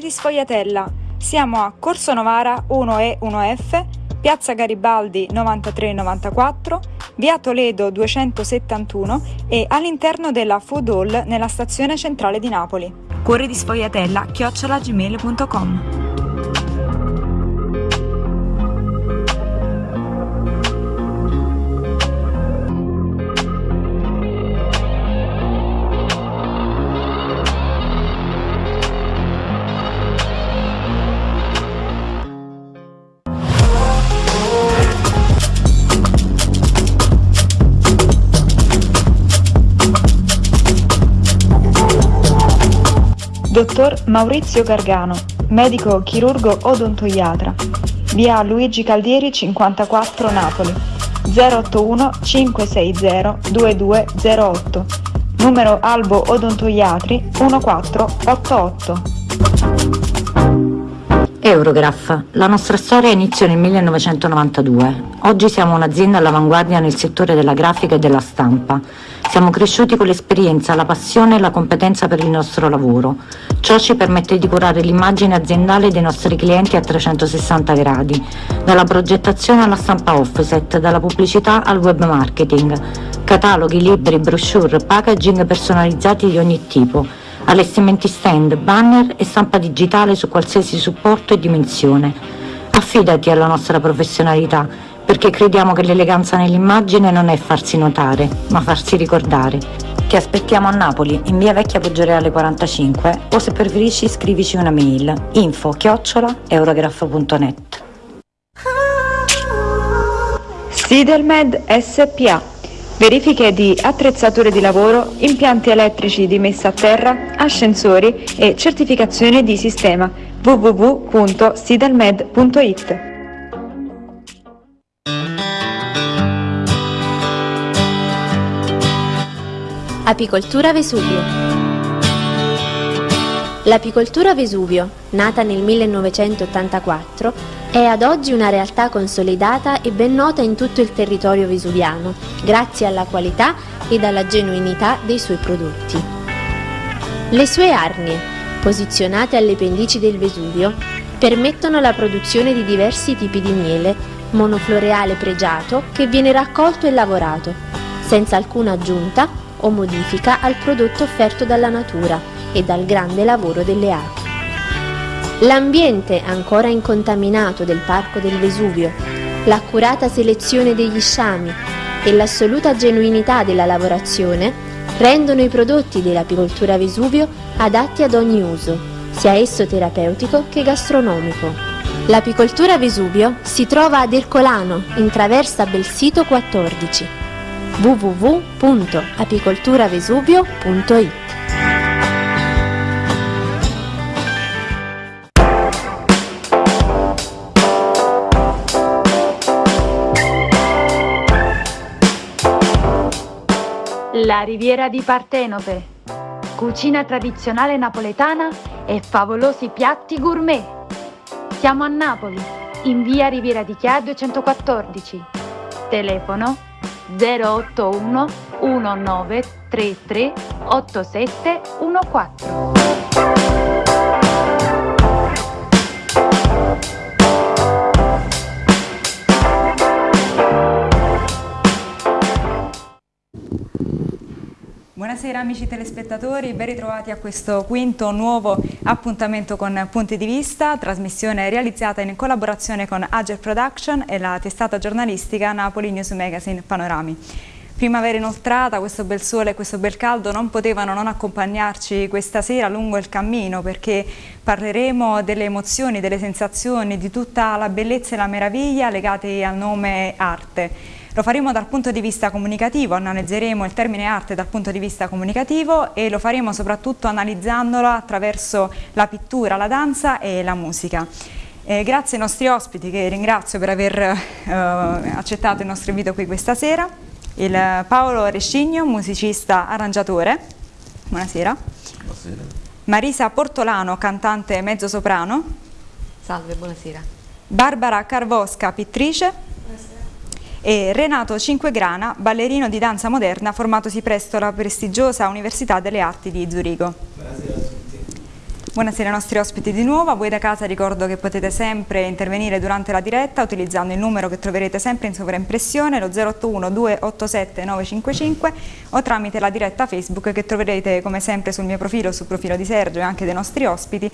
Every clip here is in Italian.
Di Sfogliatella. Siamo a Corso Novara 1E 1F, Piazza Garibaldi 9394, Via Toledo 271 e all'interno della Food Hall nella stazione centrale di Napoli. Cuori di Sfogliatella chiocciolagmail.com Dottor Maurizio Gargano, medico chirurgo odontoiatra, via Luigi Caldieri 54 Napoli, 081 560 2208, numero Albo Odontoiatri 1488. Eurograph. La nostra storia iniziò nel 1992. Oggi siamo un'azienda all'avanguardia nel settore della grafica e della stampa. Siamo cresciuti con l'esperienza, la passione e la competenza per il nostro lavoro. Ciò ci permette di curare l'immagine aziendale dei nostri clienti a 360 gradi, dalla progettazione alla stampa offset, dalla pubblicità al web marketing, cataloghi, libri, brochure, packaging personalizzati di ogni tipo, allestimenti stand, banner e stampa digitale su qualsiasi supporto e dimensione. Affidati alla nostra professionalità perché crediamo che l'eleganza nell'immagine non è farsi notare, ma farsi ricordare. Ti aspettiamo a Napoli, in via Vecchia Poggioreale 45 o se preferisci scrivici una mail info chiocciola eurograph.net Sidelmed SPA Verifiche di attrezzature di lavoro, impianti elettrici di messa a terra, ascensori e certificazione di sistema. www.sidelmed.it Apicoltura Vesuvio. L'apicoltura Vesuvio, nata nel 1984, è ad oggi una realtà consolidata e ben nota in tutto il territorio vesuviano, grazie alla qualità ed alla genuinità dei suoi prodotti. Le sue arnie, posizionate alle pendici del Vesuvio, permettono la produzione di diversi tipi di miele, monofloreale pregiato che viene raccolto e lavorato, senza alcuna aggiunta o modifica al prodotto offerto dalla natura e dal grande lavoro delle api. L'ambiente ancora incontaminato del Parco del Vesuvio, l'accurata selezione degli sciami e l'assoluta genuinità della lavorazione rendono i prodotti dell'apicoltura Vesuvio adatti ad ogni uso, sia esso terapeutico che gastronomico. L'apicoltura Vesuvio si trova ad Ercolano, in traversa Belsito 14 www.apicolturavesuvio.it La Riviera di Partenope. Cucina tradizionale napoletana e favolosi piatti gourmet. Siamo a Napoli, in via Riviera di Chia 214. Telefono 081 1933 8714. Buonasera amici telespettatori, ben ritrovati a questo quinto nuovo appuntamento con Punti di Vista, trasmissione realizzata in collaborazione con Agile Production e la testata giornalistica Napoli News Magazine Panorami. Primavera inoltrata, questo bel sole e questo bel caldo non potevano non accompagnarci questa sera lungo il cammino perché parleremo delle emozioni, delle sensazioni, di tutta la bellezza e la meraviglia legate al nome arte. Lo faremo dal punto di vista comunicativo, analizzeremo il termine arte dal punto di vista comunicativo e lo faremo soprattutto analizzandolo attraverso la pittura, la danza e la musica. Eh, grazie ai nostri ospiti che ringrazio per aver eh, accettato il nostro invito qui questa sera, il Paolo Rescigno, musicista arrangiatore, buonasera. Buonasera. Marisa Portolano, cantante mezzo soprano. Salve, buonasera. Barbara Carvosca, pittrice e Renato Cinquegrana, ballerino di danza moderna formatosi presso la prestigiosa Università delle Arti di Zurigo. Tutti. Buonasera ai nostri ospiti di nuovo, a voi da casa ricordo che potete sempre intervenire durante la diretta utilizzando il numero che troverete sempre in sovraimpressione, lo 081 287 955 o tramite la diretta Facebook che troverete come sempre sul mio profilo, sul profilo di Sergio e anche dei nostri ospiti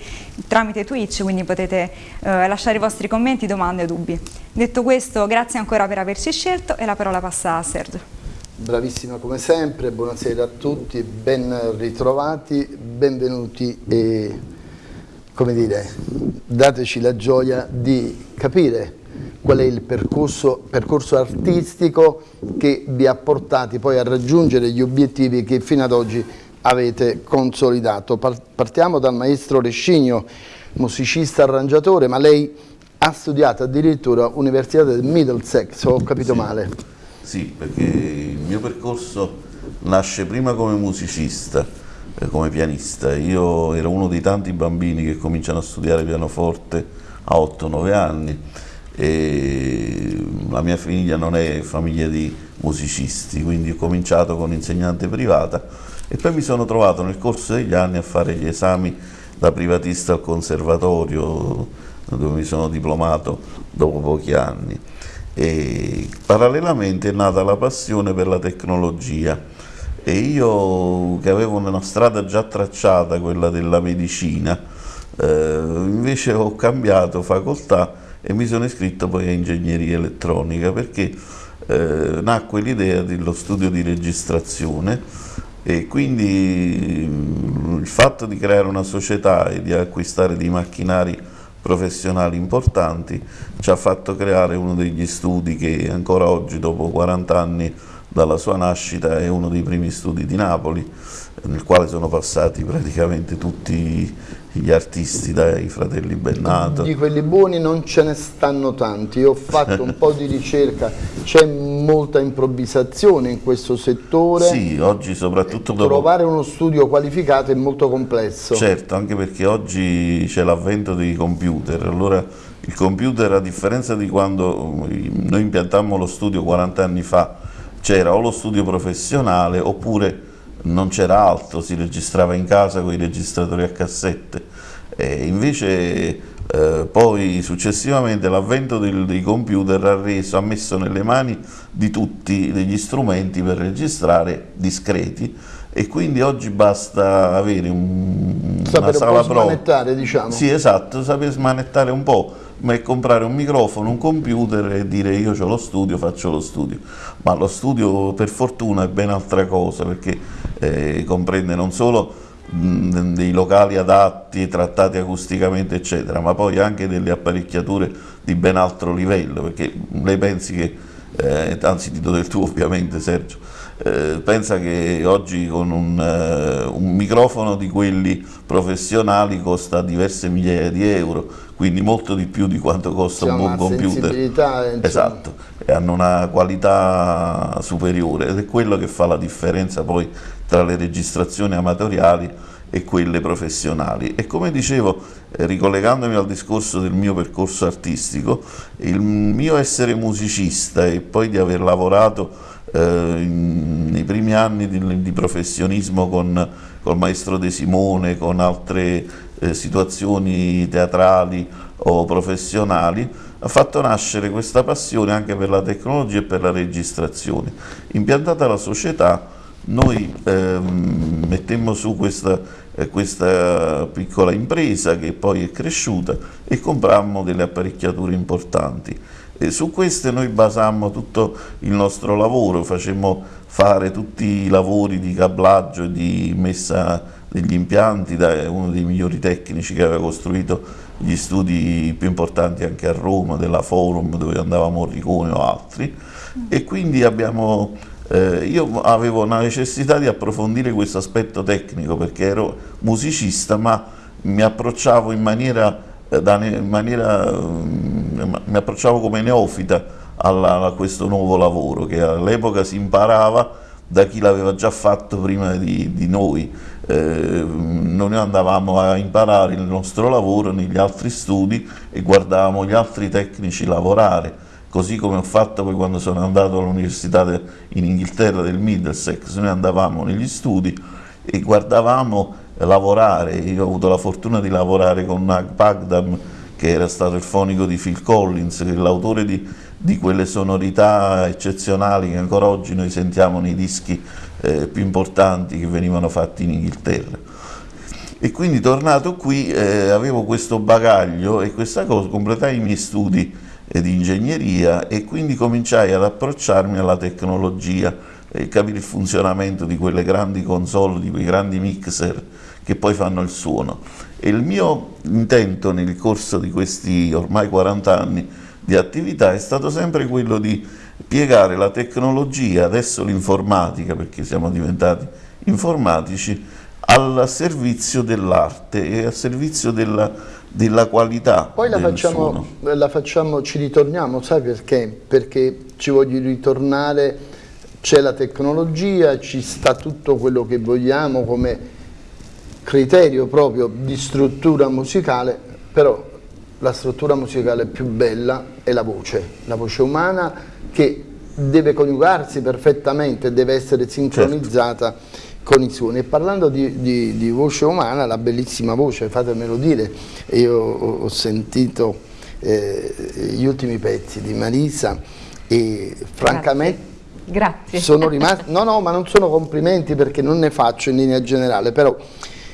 tramite Twitch, quindi potete eh, lasciare i vostri commenti, domande o dubbi. Detto questo, grazie ancora per averci scelto e la parola passa a Sergio. Bravissima come sempre, buonasera a tutti, ben ritrovati, benvenuti e come dire, dateci la gioia di capire qual è il percorso, percorso artistico che vi ha portati poi a raggiungere gli obiettivi che fino ad oggi avete consolidato. Partiamo dal maestro Rescigno, musicista arrangiatore, ma lei ha studiato addirittura all'Università del Middlesex, ho capito sì. male. Sì, perché il mio percorso nasce prima come musicista, eh, come pianista. Io ero uno dei tanti bambini che cominciano a studiare pianoforte a 8-9 anni e la mia famiglia non è famiglia di musicisti, quindi ho cominciato con insegnante privata e poi mi sono trovato nel corso degli anni a fare gli esami da privatista al conservatorio dove mi sono diplomato dopo pochi anni e parallelamente è nata la passione per la tecnologia. E io che avevo una strada già tracciata, quella della medicina, eh, invece ho cambiato facoltà e mi sono iscritto poi a ingegneria elettronica perché eh, nacque l'idea dello studio di registrazione e quindi mm, il fatto di creare una società e di acquistare dei macchinari professionali importanti ci ha fatto creare uno degli studi che ancora oggi dopo 40 anni dalla sua nascita è uno dei primi studi di Napoli nel quale sono passati praticamente tutti gli artisti dai fratelli Bennato. Di quelli buoni non ce ne stanno tanti, io ho fatto un po' di ricerca, c'è molta improvvisazione in questo settore. Sì, oggi soprattutto dopo... Trovare uno studio qualificato è molto complesso. Certo, anche perché oggi c'è l'avvento dei computer, allora il computer a differenza di quando noi impiantammo lo studio 40 anni fa, c'era o lo studio professionale oppure non c'era altro, si registrava in casa con i registratori a cassette. E invece eh, poi successivamente l'avvento dei computer ha, reso, ha messo nelle mani di tutti degli strumenti per registrare discreti e quindi oggi basta avere un, sapere una sala po' smanettare, diciamo. Sì, esatto, sapere smanettare un po', ma è comprare un microfono, un computer e dire io ho lo studio, faccio lo studio. Ma lo studio per fortuna è ben altra cosa perché eh, comprende non solo mh, dei locali adatti, trattati acusticamente eccetera, ma poi anche delle apparecchiature di ben altro livello, perché lei pensi che, eh, anzi ti do del tuo ovviamente Sergio, eh, pensa che oggi con un, uh, un, microfono di quelli professionali costa diverse migliaia di euro, quindi molto di più di quanto costa C'è un buon computer. Esatto, e hanno una qualità superiore ed è quello che fa la differenza poi tra le registrazioni amatoriali e quelle professionali. E come dicevo, eh, ricollegandomi al discorso del mio percorso artistico, il mio essere musicista e poi di aver lavorato eh, nei primi anni di, di professionismo con il maestro De Simone, con altre eh, situazioni teatrali o professionali, ha fatto nascere questa passione anche per la tecnologia e per la registrazione. Impiantata la società, noi ehm, mettemmo su questa, eh, questa, piccola impresa che poi è cresciuta e comprammo delle apparecchiature importanti. E su queste noi basammo tutto il nostro lavoro, facemmo fare tutti i lavori di cablaggio e di messa degli impianti da uno dei migliori tecnici che aveva costruito gli studi più importanti anche a Roma, della Forum dove andavamo Morricone o altri. E quindi abbiamo, eh, io avevo una necessità di approfondire questo aspetto tecnico perché ero musicista ma mi approcciavo in maniera in maniera, mm, mi approcciavo come neofita alla, a questo nuovo lavoro che all'epoca si imparava da chi l'aveva già fatto prima di, di noi. Eh, noi andavamo a imparare il nostro lavoro negli altri studi e guardavamo gli altri tecnici lavorare, così come ho fatto poi quando sono andato all'università in Inghilterra del Middlesex, noi andavamo negli studi e guardavamo lavorare, io ho avuto la fortuna di lavorare con Nag Pagdam che era stato il fonico di Phil Collins, l'autore di, di, quelle sonorità eccezionali che ancora oggi noi sentiamo nei dischi eh, più importanti che venivano fatti in Inghilterra. E quindi tornato qui eh, avevo questo bagaglio e questa cosa, completai i miei studi eh, di ingegneria e quindi cominciai ad approcciarmi alla tecnologia e capire il funzionamento di quelle grandi console, di quei grandi mixer che poi fanno il suono. E il mio intento nel corso di questi ormai 40 anni di attività è stato sempre quello di piegare la tecnologia, adesso l'informatica, perché siamo diventati informatici, al servizio dell'arte e al servizio della, della qualità. Poi la facciamo, la facciamo, ci ritorniamo, sai perché? Perché ci voglio ritornare, c'è la tecnologia, ci sta tutto quello che vogliamo come criterio proprio di struttura musicale, però la struttura musicale più bella è la voce, la voce umana che deve coniugarsi perfettamente, deve essere sincronizzata certo. con i suoni. E parlando di, di, di, voce umana, la bellissima voce, fatemelo dire, io ho sentito eh, gli ultimi pezzi di Marisa e francamente Grazie. Grazie. sono rimasto, no no ma non sono complimenti perché non ne faccio in linea generale, però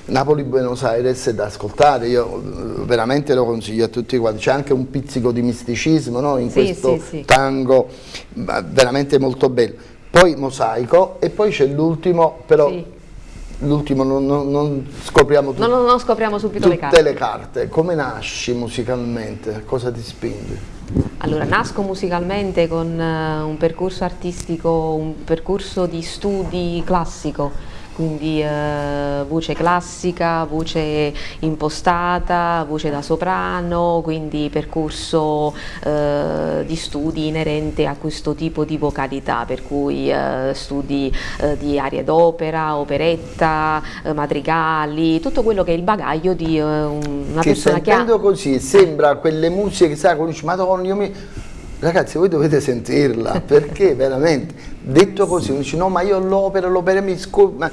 Napoli-Buenos Aires è da ascoltare, io eh, veramente lo consiglio a tutti quanti, c'è anche un pizzico di misticismo no? in sì, questo sì, sì. tango, veramente molto bello. Poi Mosaico e poi c'è l'ultimo, però l'ultimo non, non, non, scopriamo non, non, scopriamo subito tutte le carte. le carte. Come nasci musicalmente? Cosa ti spinge? Allora, nasco musicalmente con uh, un percorso artistico, un percorso di studi classico quindi eh, voce classica, voce impostata, voce da soprano, quindi percorso eh, di studi inerente a questo tipo di vocalità, per cui eh, studi eh, di arie d'opera, operetta, eh, madrigali, tutto quello che è il bagaglio di eh, una che persona che ha... così sembra quelle musiche che sai, dici, madonna, io mi... Ragazzi, voi dovete sentirla, perché veramente, detto così, uno dice no, ma io l'opera, l'opera mi scorda,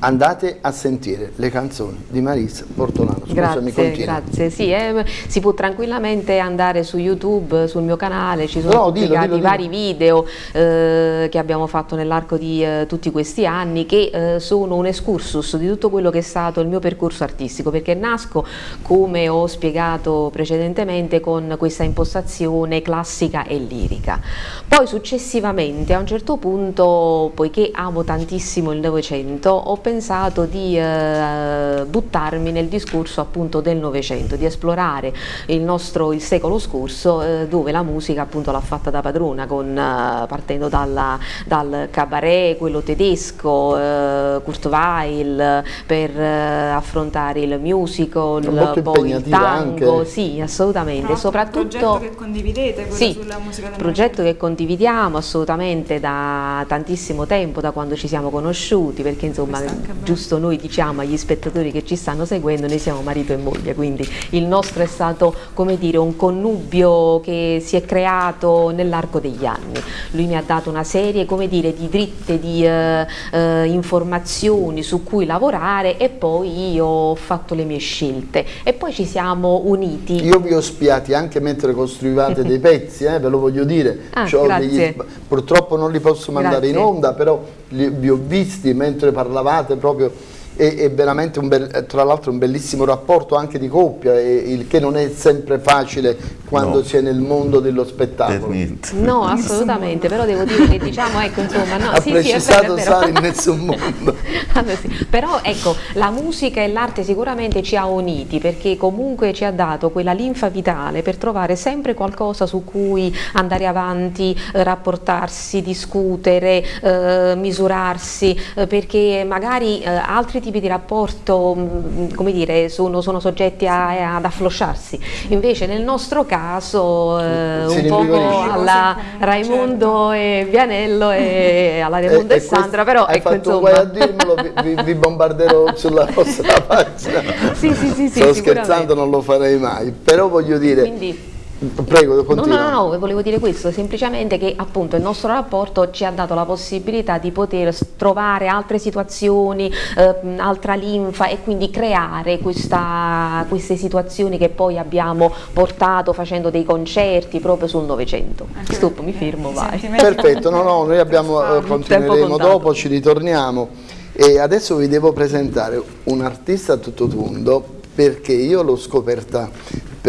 andate a sentire le canzoni di Marisa Portolano. Scusami, grazie, grazie. Sì, eh, si può tranquillamente andare su YouTube, sul mio canale, ci sono no, dillo, dillo, vari dillo. video eh, che abbiamo fatto nell'arco di eh, tutti questi anni che eh, sono un excursus di tutto quello che è stato il mio percorso artistico perché nasco, come ho spiegato precedentemente, con questa impostazione classica e lirica. Poi successivamente a un certo punto, poiché amo tantissimo il Novecento, ho pensato di eh, buttarmi nel discorso appunto del Novecento, di esplorare il nostro il secolo scorso eh, dove la musica appunto l'ha fatta da padrona con, eh, partendo dalla, dal cabaret, quello tedesco, eh, Kurt Weill per eh, affrontare il musical, poi il tango, anche. sì assolutamente, soprattutto... progetto che condividete, sì, sulla musica del progetto che condividiamo assolutamente da tantissimo tempo, da quando ci siamo conosciuti, perché insomma giusto noi diciamo agli spettatori che ci stanno seguendo, noi siamo marito e moglie, quindi il nostro è stato come dire un connubio che si è creato nell'arco degli anni. Lui mi ha dato una serie come dire di dritte di eh, eh, informazioni su cui lavorare e poi io ho fatto le mie scelte e poi ci siamo uniti. Io vi ho spiati anche mentre costruivate dei pezzi, eh, ve lo voglio dire. Ah, degli, purtroppo non li posso mandare grazie. in onda, però li, vi ho visti mentre parlavate proprio è, è veramente un bel, tra l'altro un bellissimo rapporto anche di coppia, il che non è sempre facile quando no. si è nel mondo dello spettacolo. No, assolutamente, però devo dire che diciamo, ecco, insomma, no, ha sì, precisato sì, Sara in nessun mondo. allora, sì. Però ecco, la musica e l'arte sicuramente ci ha uniti perché comunque ci ha dato quella linfa vitale per trovare sempre qualcosa su cui andare avanti, eh, rapportarsi, discutere, eh, misurarsi, eh, perché magari eh, altri tipi di rapporto, mm, come dire, sono, sono soggetti a, ad afflosciarsi. Invece nel nostro caso eh, un po' alla Raimondo e Vianello e alla Raimondo e, e Sandra, però hai ecco fatto insomma. a dirmelo, vi, vi, bombarderò sulla vostra pagina. sì, sì, sì, Sto scherzando, non lo farei mai, però voglio dire... Quindi, Prego, continua. No, no, no, volevo dire questo, semplicemente che appunto il nostro rapporto ci ha dato la possibilità di poter trovare altre situazioni, eh, altra linfa e quindi creare questa, queste situazioni che poi abbiamo portato facendo dei concerti proprio sul Novecento. Stop, mi firmo, vai. Perfetto, no, no, noi abbiamo, eh, continueremo dopo, ci ritorniamo e adesso vi devo presentare un artista a tutto tondo perché io l'ho scoperta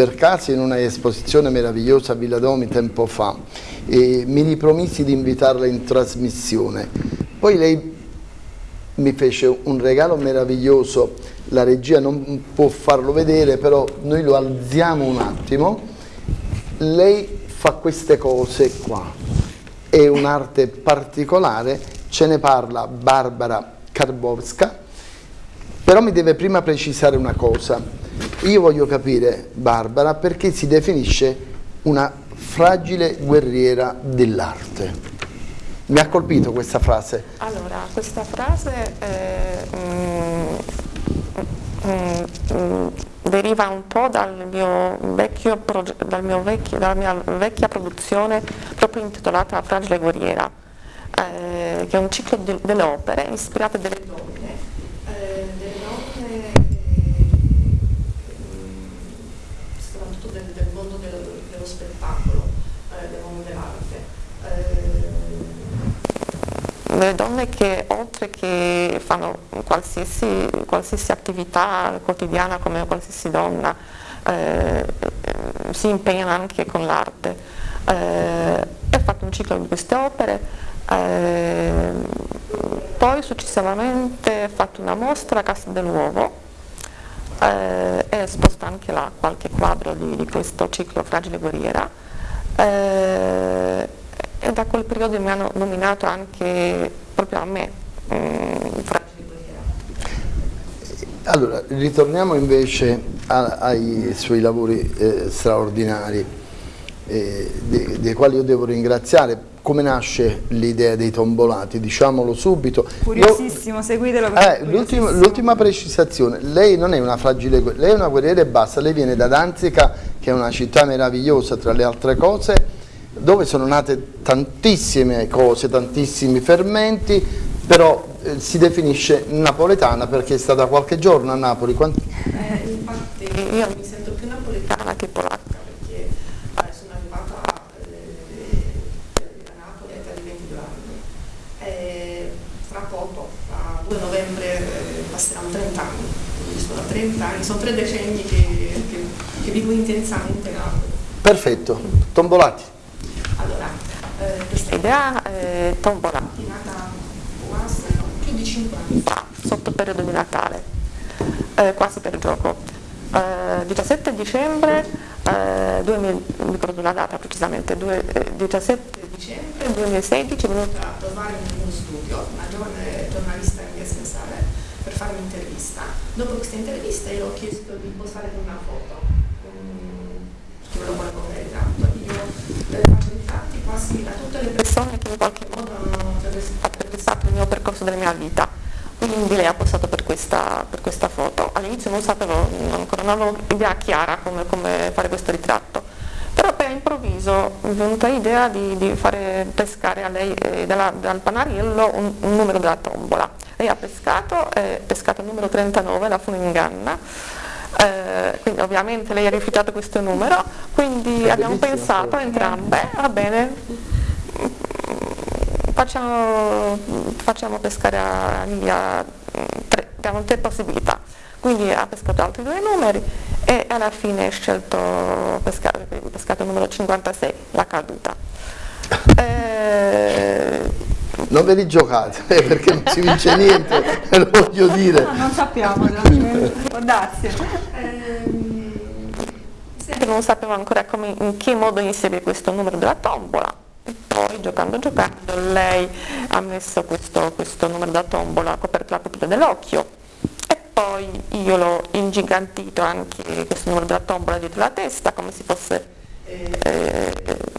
per caso in una esposizione meravigliosa a Villa Domi tempo fa e mi ripromisi di invitarla in trasmissione. Poi lei mi fece un regalo meraviglioso, la regia non può farlo vedere, però noi lo alziamo un attimo. Lei fa queste cose qua, è un'arte particolare, ce ne parla Barbara Karbowska, però mi deve prima precisare una cosa. Io voglio capire, Barbara, perché si definisce una fragile guerriera dell'arte. Mi ha colpito questa frase. Allora, questa frase eh, mm, mm, mm, deriva un po' dal mio vecchio, dal mio vecchio, dalla mia vecchia produzione proprio intitolata Fragile guerriera, eh, che è un ciclo delle opere ispirate delle donne delle donne che oltre che fanno qualsiasi, qualsiasi attività quotidiana come qualsiasi donna eh, si impegnano anche con l'arte. Eh, ho fatto un ciclo di queste opere, eh, poi successivamente ho fatto una mostra a Casa dell'Uovo eh, e esposta anche là qualche quadro di, di questo ciclo Fragile Guerriera. E da quel periodo mi hanno nominato anche proprio a me eh, allora ritorniamo invece a, ai suoi lavori eh, straordinari eh, dei, dei, quali io devo ringraziare. Come nasce l'idea dei tombolati? Diciamolo subito. Curiosissimo seguitelo eh, l'ultima precisazione. Lei non è una fragile lei è una guerriera e basta. Lei viene da Danzica che è una città meravigliosa tra le altre cose dove sono nate tantissime cose, tantissimi fermenti, però eh, si definisce napoletana perché è stata qualche giorno a Napoli. Quanti... Eh, infatti io mi sento più napoletana che polacca perché eh, sono arrivata eh, a Napoli a di 22 anni e fra poco, a 2 novembre, eh, passeranno 30 anni, quindi sono 30 anni, sono tre decenni che, che, che vivo intensamente Napoli. Perfetto, tombolati. Allora, eh, tombola, più di 5 anni fa, sotto periodo di Natale, eh, quasi per gioco. Eh, 17 dicembre, eh, 2000, mi ricordo la data precisamente, due, 17 eh, dicembre 2016 è venuta a trovare nel mio studio una giovane giornalista in via Sensale per fare un'intervista. Dopo questa intervista io ho chiesto di postare una foto, um, che me lo vuole ritratto. Io eh, faccio quasi a tutte le persone che in qualche modo hanno attraversato il mio percorso della mia vita. Quindi lei ha postato per questa, per questa foto. All'inizio non sapevo, ancora non avevo idea chiara come, come fare questo ritratto. Però poi all'improvviso mi è venuta l'idea di, di, fare pescare a lei eh, dalla, dal panariello un, un, numero della tombola. Lei ha pescato, eh, pescato il numero 39, la Funinganna, eh, quindi ovviamente lei ha rifiutato questo numero, quindi È abbiamo pensato entrambe, va bene, facciamo, facciamo pescare a Lilia, diamo tre possibilità. Quindi ha pescato altri due numeri e alla fine ha scelto pescare, pescato il numero 56, la caduta. Eh, non ve li giocate eh, perché non si vince niente, lo voglio dire. No, non sappiamo, può darsi. Ehm, non sapevo ancora come, in che modo inserire questo numero della tombola. E poi giocando giocando lei ha messo questo, questo numero della tombola, coperto la pupilla dell'occhio e poi io l'ho ingigantito anche questo numero della tombola dietro la testa come se fosse eh, eh,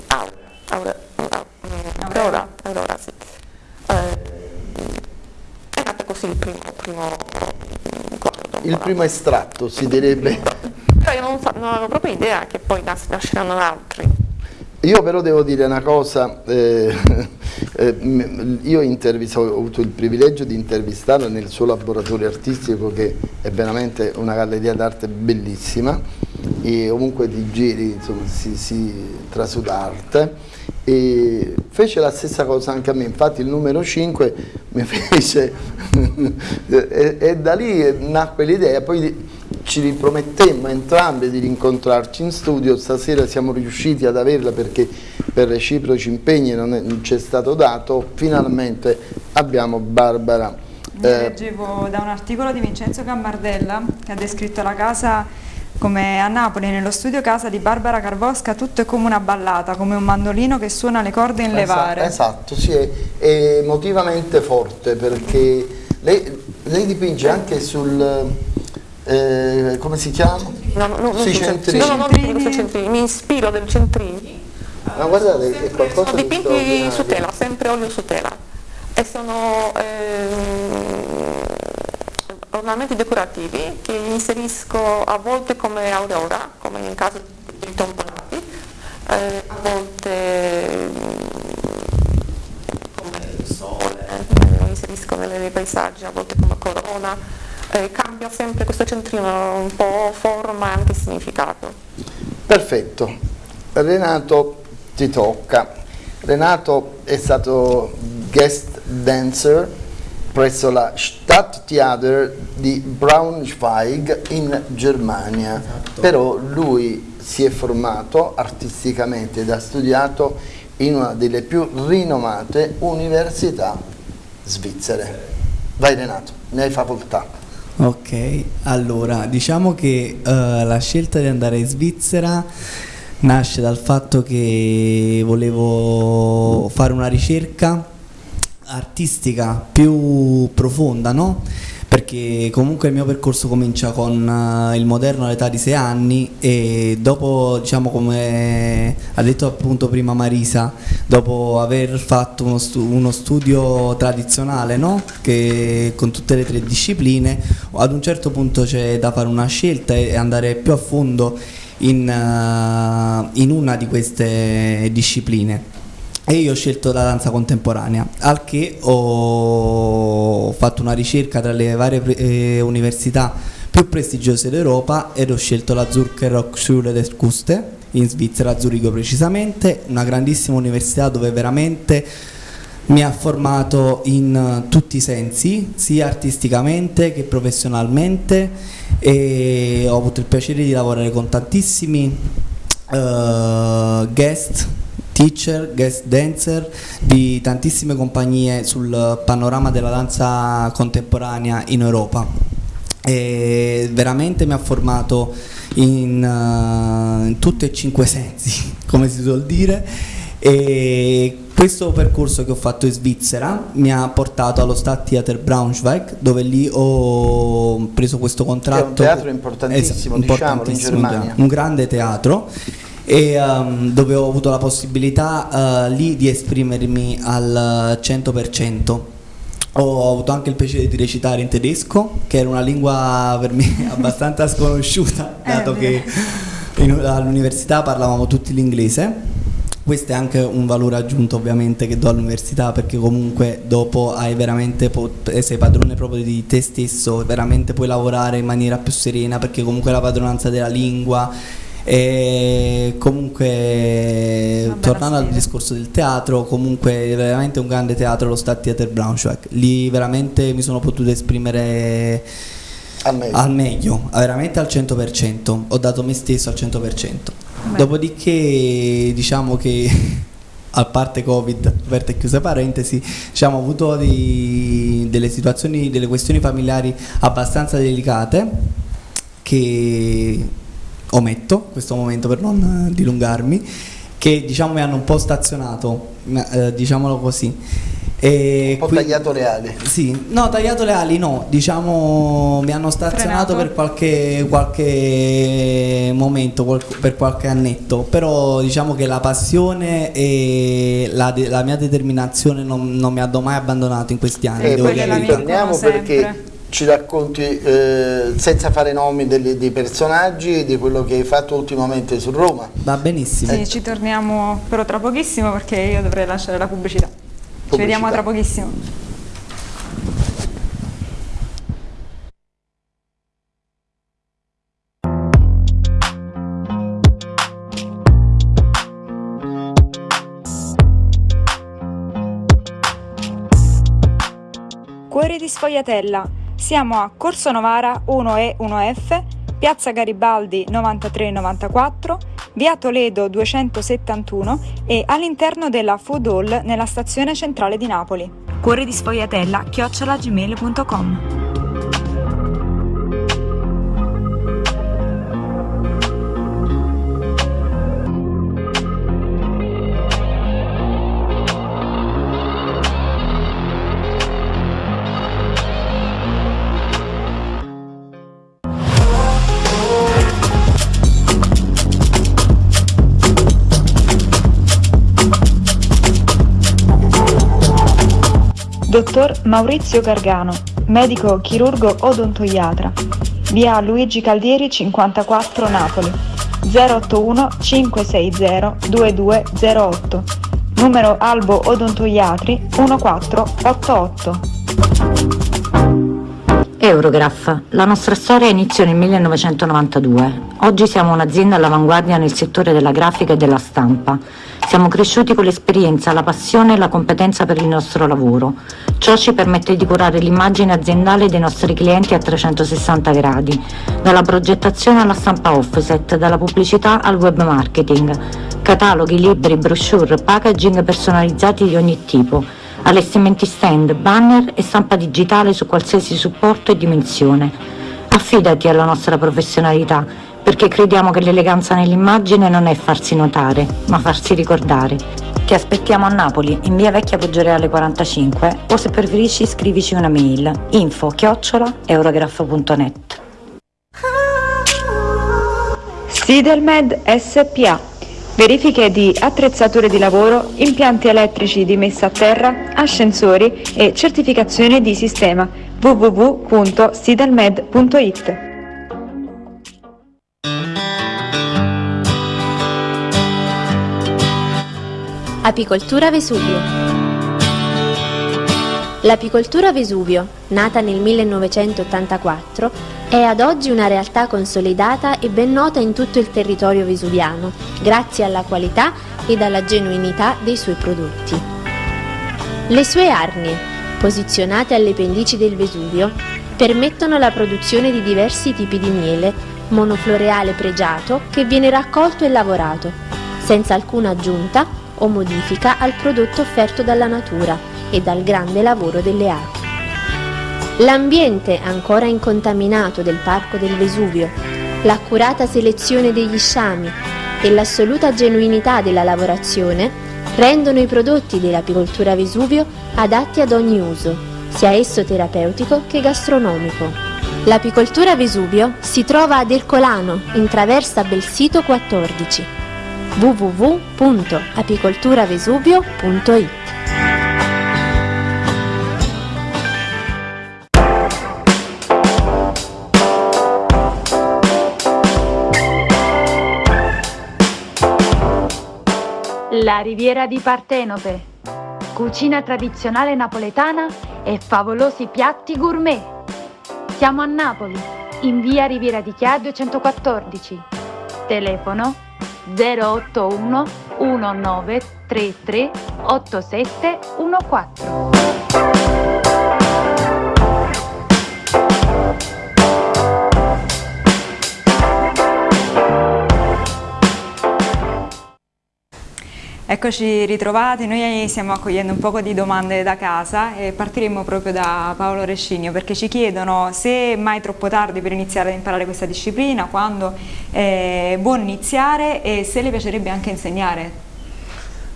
aura, aura, aura, aura, aura, sì eh, così il primo, primo. Il primo estratto si direbbe. Cioè io non, non avevo proprio idea che poi nasceranno altri. Io però devo dire una cosa, eh, eh, io ho avuto il privilegio di intervistarla nel suo laboratorio artistico che è veramente una galleria d'arte bellissima e ovunque ti giri insomma, si, si trasuda arte e fece la stessa cosa anche a me, infatti il numero 5 mi fece e, e da lì nacque l'idea, poi ci ripromettemmo entrambi di rincontrarci in studio, stasera siamo riusciti ad averla perché per reciproci impegni non ci è stato dato, finalmente abbiamo Barbara. Mi eh, leggevo da un articolo di Vincenzo Cammardella che ha descritto la casa come a Napoli nello studio casa di Barbara Carvosca tutto è come una ballata, come un mandolino che suona le corde in levare. Esatto, sì, è, è emotivamente forte perché lei, lei dipinge anche sul eh, come si chiama? No, no, no, Sui centrini. No, no, non centrini, mi ispiro del centrini. Ma guardate, è qualcosa di dipinti su tela, sempre olio su tela. E sono eh, ornamenti decorativi che inserisco a volte come aurora, come in caso di tomponati, eh, a volte come il sole, eh, inserisco nei paesaggi, a volte come corona eh, cambia sempre questo centrino un po' forma e anche significato. Perfetto, Renato ti tocca. Renato è stato guest dancer presso la Stadttheater di Braunschweig in Germania, esatto. però lui si è formato artisticamente ed ha studiato in una delle più rinomate università svizzere. Vai Renato, ne hai facoltà. Ok, allora diciamo che uh, la scelta di andare in Svizzera nasce dal fatto che volevo fare una ricerca artistica più profonda, no? perché comunque il mio percorso comincia con uh, il moderno all'età di 6 anni e dopo, diciamo come ha detto appunto prima Marisa, dopo aver fatto uno, stu uno studio tradizionale no? che, con tutte le tre discipline, ad un certo punto c'è da fare una scelta e andare più a fondo in, uh, in una di queste discipline e io ho scelto la danza contemporanea, al che ho fatto una ricerca tra le varie eh, università più prestigiose d'Europa ed ho scelto la Zürcher Hochschule der Kuste in Svizzera, a Zurigo precisamente, una grandissima università dove veramente mi ha formato in tutti i sensi, sia artisticamente che professionalmente e ho avuto il piacere di lavorare con tantissimi uh, guest teacher, guest dancer di tantissime compagnie sul panorama della danza contemporanea in Europa e veramente mi ha formato in, uh, in tutti e cinque sensi come si suol dire e questo percorso che ho fatto in Svizzera mi ha portato allo Stadttheater Braunschweig dove lì ho preso questo contratto. È un teatro importantissimo, esatto, importantissimo diciamo, in Germania. Un grande teatro e um, dove ho avuto la possibilità uh, lì di esprimermi al 100%. Ho avuto anche il piacere di recitare in tedesco, che era una lingua per me abbastanza sconosciuta, eh, dato che all'università parlavamo tutti l'inglese. Questo è anche un valore aggiunto ovviamente che do all'università perché comunque dopo hai veramente sei padrone proprio di te stesso, veramente puoi lavorare in maniera più serena perché comunque la padronanza della lingua e comunque tornando al discorso del teatro comunque è veramente un grande teatro lo Stadttheater Braunschweig lì veramente mi sono potuto esprimere al meglio. al meglio, veramente al 100%, ho dato me stesso al 100%. Beh. Dopodiché diciamo che a parte Covid, aperte e chiuse parentesi, diciamo, ho avuto di, delle situazioni, delle questioni familiari abbastanza delicate che ometto questo momento per non eh, dilungarmi, che diciamo mi hanno un po' stazionato, eh, diciamolo così. E un po' qui, tagliato le ali. Sì, no, tagliato le ali no, diciamo mi hanno stazionato Frenato. per qualche, qualche momento, qual, per qualche annetto, però diciamo che la passione e la, la mia determinazione non, non, mi hanno mai abbandonato in questi anni. E poi ritorniamo perché ci racconti eh, senza fare nomi dei, dei personaggi di quello che hai fatto ultimamente su Roma. Va benissimo. Sì, ci torniamo però tra pochissimo perché io dovrei lasciare la pubblicità. pubblicità. Ci vediamo tra pochissimo. Cuori di Sfogliatella. Siamo a Corso Novara 1E 1F, Piazza Garibaldi 9394, Via Toledo 271 e all'interno della Food Hall nella stazione centrale di Napoli. Cuori di Sfogliatella chiocciolagmail.com Dottor Maurizio Gargano, medico chirurgo odontoiatra, via Luigi Caldieri 54 Napoli, 081 560 2208, numero Albo Odontoiatri 1488. Eurograph. La nostra storia iniziò nel 1992. Oggi siamo un'azienda all'avanguardia nel settore della grafica e della stampa. Siamo cresciuti con l'esperienza, la passione e la competenza per il nostro lavoro. Ciò ci permette di curare l'immagine aziendale dei nostri clienti a 360 gradi, dalla progettazione alla stampa offset, dalla pubblicità al web marketing, cataloghi, libri, brochure, packaging personalizzati di ogni tipo, allestimenti stand, banner e stampa digitale su qualsiasi supporto e dimensione. Affidati alla nostra professionalità perché crediamo che l'eleganza nell'immagine non è farsi notare, ma farsi ricordare. Ti aspettiamo a Napoli, in via Vecchia Poggioreale 45 o se preferisci scrivici una mail info chiocciola eurograph.net Sidelmed SPA Verifiche di attrezzature di lavoro, impianti elettrici di messa a terra, ascensori e certificazione di sistema www.sidelmed.it Apicoltura Vesuvio L'apicoltura Vesuvio, nata nel 1984, è ad oggi una realtà consolidata e ben nota in tutto il territorio vesuviano, grazie alla qualità ed alla genuinità dei suoi prodotti. Le sue arnie, posizionate alle pendici del Vesuvio, permettono la produzione di diversi tipi di miele, monofloreale pregiato che viene raccolto e lavorato, senza alcuna aggiunta o modifica al prodotto offerto dalla natura e dal grande lavoro delle api. L'ambiente ancora incontaminato del Parco del Vesuvio, l'accurata selezione degli sciami e l'assoluta genuinità della lavorazione rendono i prodotti dell'apicoltura Vesuvio adatti ad ogni uso, sia esso terapeutico che gastronomico. L'apicoltura Vesuvio si trova ad Ercolano, in traversa Belsito 14 www.apicolturavesuvio.it La Riviera di Partenope. Cucina tradizionale napoletana e favolosi piatti gourmet. Siamo a Napoli, in via Riviera di Chia 214. Telefono 081 1933 8714. Eccoci ritrovati, noi stiamo accogliendo un po' di domande da casa e partiremo proprio da Paolo Rescigno perché ci chiedono se è mai troppo tardi per iniziare ad imparare questa disciplina, quando è buono iniziare e se le piacerebbe anche insegnare.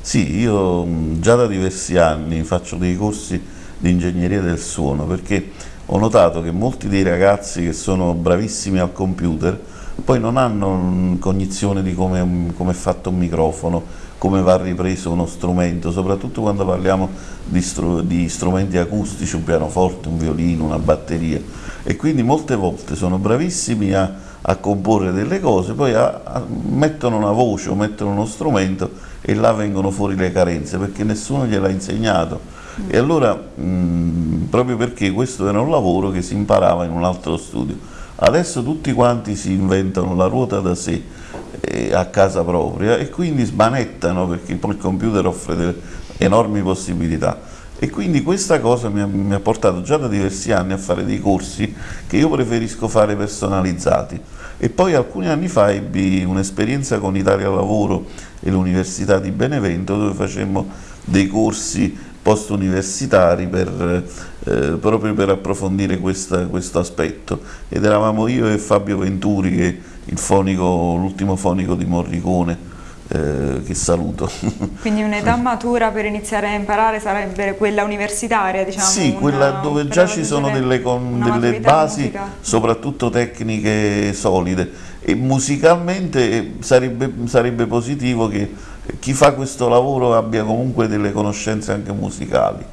Sì, io già da diversi anni faccio dei corsi di ingegneria del suono perché ho notato che molti dei ragazzi che sono bravissimi al computer poi non hanno cognizione di come, come è fatto un microfono, come va ripreso uno strumento, soprattutto quando parliamo di, str di strumenti acustici, un pianoforte, un violino, una batteria. E quindi molte volte sono bravissimi a, a comporre delle cose, poi a, a, mettono una voce o mettono uno strumento e là vengono fuori le carenze perché nessuno gliel'ha insegnato. E allora, mh, proprio perché questo era un lavoro che si imparava in un altro studio, adesso tutti quanti si inventano la ruota da sé a casa propria e quindi smanettano perché poi il computer offre delle enormi possibilità. E quindi questa cosa mi ha, mi ha, portato già da diversi anni a fare dei corsi che io preferisco fare personalizzati. E poi alcuni anni fa ebbi un'esperienza con Italia Lavoro e l'Università di Benevento dove facemmo dei corsi post universitari per, eh, proprio per approfondire questa, questo aspetto. Ed eravamo io e Fabio Venturi che l'ultimo fonico di Morricone eh, che saluto. Quindi un'età matura per iniziare a imparare sarebbe quella universitaria, diciamo? Sì, una, quella dove già ci sono delle, con, delle basi, musica. soprattutto tecniche solide. E musicalmente eh, sarebbe, sarebbe positivo che chi fa questo lavoro abbia comunque delle conoscenze anche musicali,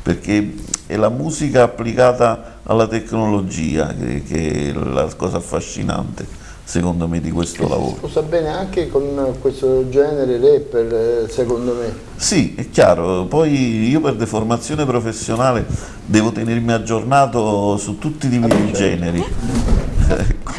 perché è la musica applicata alla tecnologia che, che è la cosa affascinante secondo me di questo lavoro. Sposa bene anche con questo genere rapper eh, secondo me. Sì, è chiaro, poi io per deformazione professionale devo tenermi aggiornato su tutti i miei ah, generi. ecco.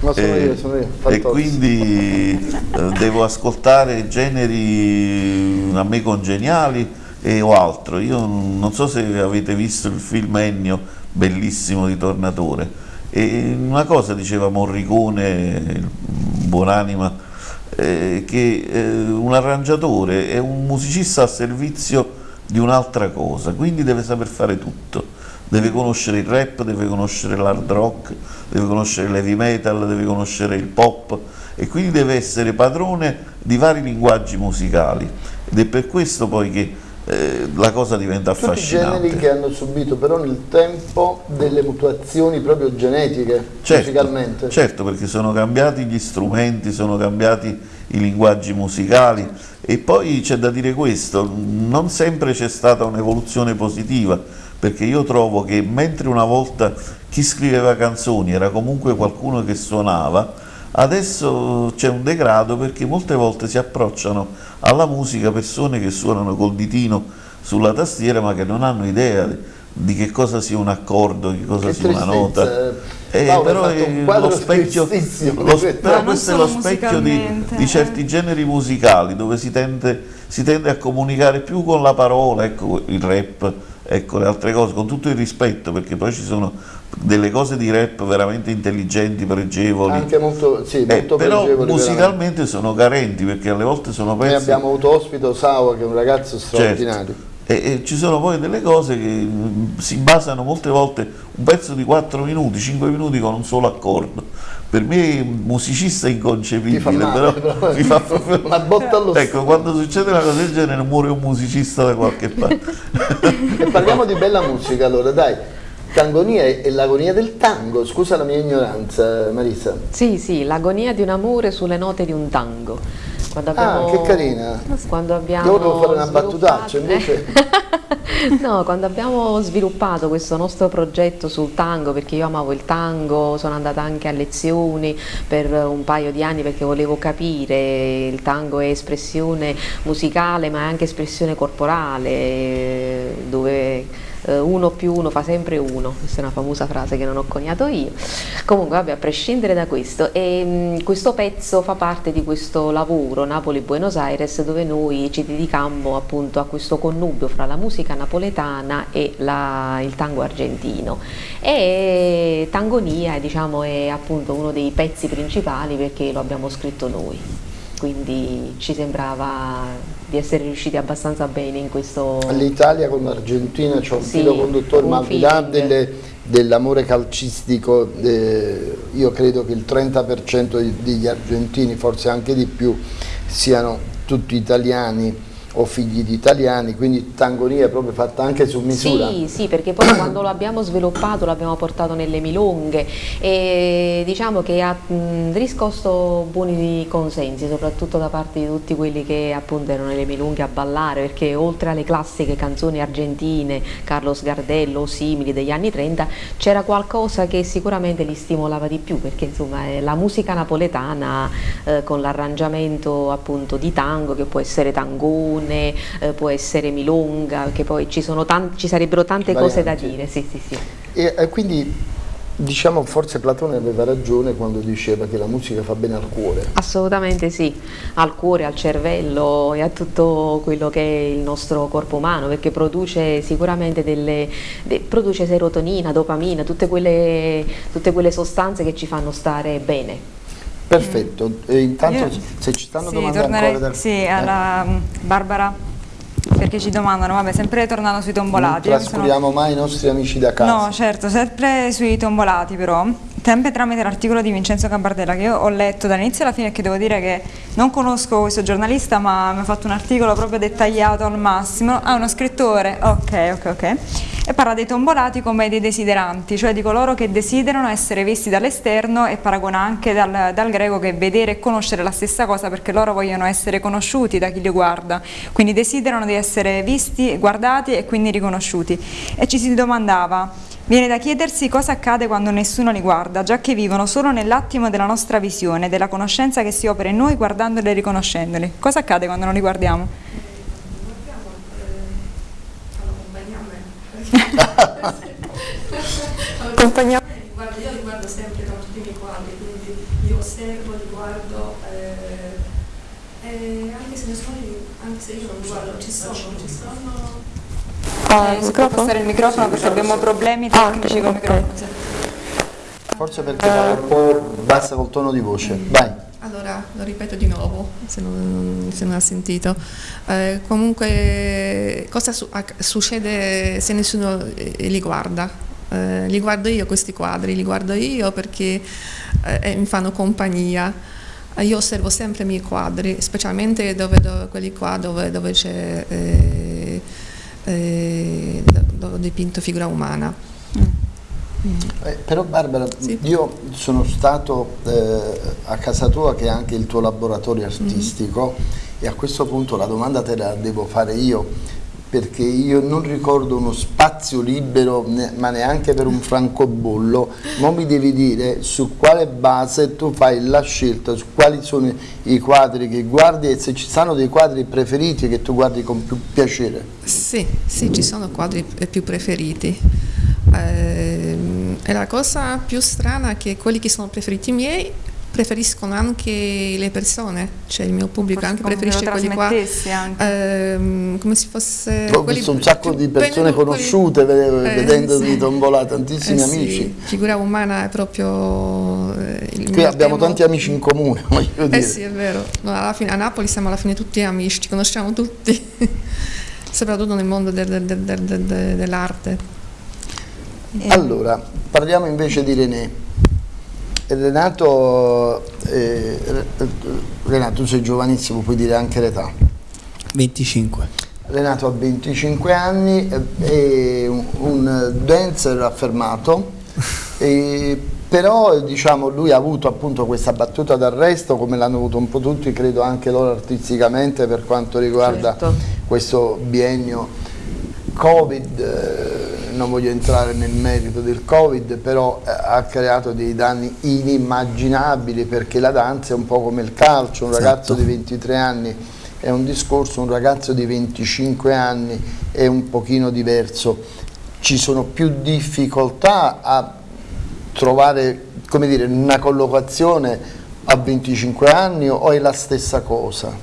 Ma sono e, io, sono io. E quindi eh, devo ascoltare generi a me congeniali e o altro. Io non so se avete visto il film Ennio, bellissimo di Tornatore, e una cosa diceva Morricone, buonanima, eh, che eh, un arrangiatore è un musicista a servizio di un'altra cosa, quindi deve saper fare tutto. Deve conoscere il rap, deve conoscere l'hard rock, deve conoscere l'heavy metal, deve conoscere il pop e quindi deve essere padrone di vari linguaggi musicali. Ed è per questo poi che eh, la cosa diventa Tutti affascinante. generi che hanno subito però nel tempo delle mutuazioni proprio genetiche, certo, musicalmente. Certo, perché sono cambiati gli strumenti, sono cambiati i linguaggi musicali e poi c'è da dire questo, non sempre c'è stata un'evoluzione positiva, perché io trovo che mentre una volta chi scriveva canzoni era comunque qualcuno che suonava, Adesso c'è un degrado perché molte volte si approcciano alla musica persone che suonano col ditino sulla tastiera ma che non hanno idea di che cosa sia un accordo, di che cosa che sia una nota. Eh, però è lo specchio, lo, però questo è lo specchio di, di, certi generi musicali dove si tende, si tende, a comunicare più con la parola, ecco il rap, ecco le altre cose, con tutto il rispetto perché poi ci sono delle cose di rap veramente intelligenti, pregevoli. Anche molto, sì, molto eh, però musicalmente veramente. sono carenti perché alle volte sono pezzi... Noi abbiamo avuto ospite Osawa che è un ragazzo certo. straordinario. Certo. E, e, ci sono poi delle cose che mm, si basano molte volte un pezzo di 4 minuti, 5 minuti con un solo accordo. Per me musicista è inconcepibile, male, però, però mi fa proprio... una botta allo Ecco, quando succede una cosa del genere muore un musicista da qualche parte. e parliamo di bella musica allora, dai. Tangonia è l'agonia del tango, scusa la mia ignoranza Marisa. Sì, sì, l'agonia di un amore sulle note di un tango. Quando ah, abbiamo, ah, che carina. Quando abbiamo Io volevo fare una battutaccia invece... no, quando abbiamo sviluppato questo nostro progetto sul tango, perché io amavo il tango, sono andata anche a lezioni per un paio di anni perché volevo capire, il tango è espressione musicale ma è anche espressione corporale, dove eh, uno più uno fa sempre uno, questa è una famosa frase che non ho coniato io. Comunque vabbè, a prescindere da questo, e, mh, mm, questo pezzo fa parte di questo lavoro Napoli-Buenos Aires dove noi ci dedicammo appunto a questo connubio fra la musica napoletana e la, il tango argentino. E Tangonia diciamo, è appunto uno dei pezzi principali perché lo abbiamo scritto noi quindi ci sembrava di essere riusciti abbastanza bene in questo... L'Italia con l'Argentina c'è un sì, filo conduttore, ma al di là dell'amore calcistico, eh, io credo che il 30% degli argentini, forse anche di più, siano tutti italiani o figli di italiani, quindi tangonia proprio fatta anche su misura. Sì, sì, perché poi quando lo abbiamo sviluppato l'abbiamo portato nelle milunghe e diciamo che ha mh, riscosso buoni consensi, soprattutto da parte di tutti quelli che appunto erano nelle milunghe a ballare, perché oltre alle classiche canzoni argentine, Carlos Gardello o simili degli anni 30, c'era qualcosa che sicuramente li stimolava di più, perché insomma è la musica napoletana eh, con l'arrangiamento appunto di tango, che può essere tangone, canzone, eh, può essere milonga, perché poi ci, ci sarebbero tante Varianti. cose da dire. Sì, sì, sì. E, e quindi Diciamo forse Platone aveva ragione quando diceva che la musica fa bene al cuore. Assolutamente sì, al cuore, al cervello e a tutto quello che è il nostro corpo umano, perché produce sicuramente delle, de, produce serotonina, dopamina, tutte quelle, tutte quelle sostanze che ci fanno stare bene. Perfetto, e intanto Io, se ci stanno sì, domandando ancora dal... Sì, alla eh? Barbara, perché ci domandano, vabbè, sempre tornando sui tombolati. Non trascuriamo sono... mai i nostri amici da casa. No, certo, sempre sui tombolati però, sempre tramite l'articolo di Vincenzo Gambardella che io ho letto dall'inizio alla fine che devo dire che non conosco questo giornalista ma mi ha fatto un articolo proprio dettagliato al massimo. Ah, uno scrittore, ok, ok, ok e parla dei tombolati come dei desideranti, cioè di coloro che desiderano essere visti dall'esterno e paragona anche dal, dal, greco che vedere e conoscere la stessa cosa perché loro vogliono essere conosciuti da chi li guarda, quindi desiderano di essere visti, guardati e quindi riconosciuti. E ci si domandava, Viene da chiedersi cosa accade quando nessuno li guarda, già che vivono solo nell'attimo della nostra visione, della conoscenza che si opera in noi guardandoli e riconoscendoli. Cosa accade quando non li guardiamo? Compagnia. Io li guardo sempre con tutti i miei quadri, quindi li osservo, li guardo, eh, eh, anche, se sono, anche se io non li guardo, ci sono, ci sono. Ah, eh, si può passare il microfono perché abbiamo problemi tecnici ah, con il microfono. Forse perché va un po' bassa col tono di voce. Vai. Allora, lo ripeto di nuovo, se non, se non ha sentito. Eh, comunque, cosa su, succede se nessuno eh, li guarda? Eh, li guardo io questi quadri, li guardo io perché eh, mi fanno compagnia. Io osservo sempre i miei quadri, specialmente dove, dove, quelli qua dove, dove c'è eh, eh, dove ho dipinto figura umana. Mm. Eh, però Barbara, sì. io sono stato eh, a casa tua che è anche il tuo laboratorio artistico mm e a questo punto la domanda te la devo fare io perché io non ricordo uno spazio libero ne, ma neanche per un francobollo. Ma mi devi dire su quale base tu fai la scelta su quali sono i quadri che guardi e se ci sono dei quadri preferiti che tu guardi con più piacere. Sì, sì ci sono quadri più preferiti. Eh, la cosa più strana è che quelli che sono preferiti miei preferiscono anche le persone, cioè il mio pubblico Forse anche preferisce quelli qua, ehm, come se fosse... Ho visto un sacco di persone conosciute quelli, vedendo eh, sì. tombola, tantissimi eh, amici. Sì. Figura umana è proprio... Eh, Qui abbiamo tanti amici in comune, voglio eh dire. Eh sì, è vero. No, fine, a Napoli siamo alla fine tutti amici, ci conosciamo tutti, soprattutto nel mondo del, del, del, dell'arte. Allora, parliamo invece di René. Renato, eh, Renato, tu sei giovanissimo, puoi dire anche l'età. 25. Renato ha 25 anni, è un, un dancer affermato, e, però diciamo, lui ha avuto appunto questa battuta d'arresto come l'hanno avuto un po' tutti, credo anche loro artisticamente per quanto riguarda certo. questo biennio Covid. Eh, non voglio entrare nel merito del Covid, però eh, ha creato dei danni inimmaginabili perché la danza è un po' come il calcio, un esatto. ragazzo di 23 anni è un discorso, un ragazzo di 25 anni è un pochino diverso. Ci sono più difficoltà a trovare come dire, una collocazione a 25 anni o è la stessa cosa?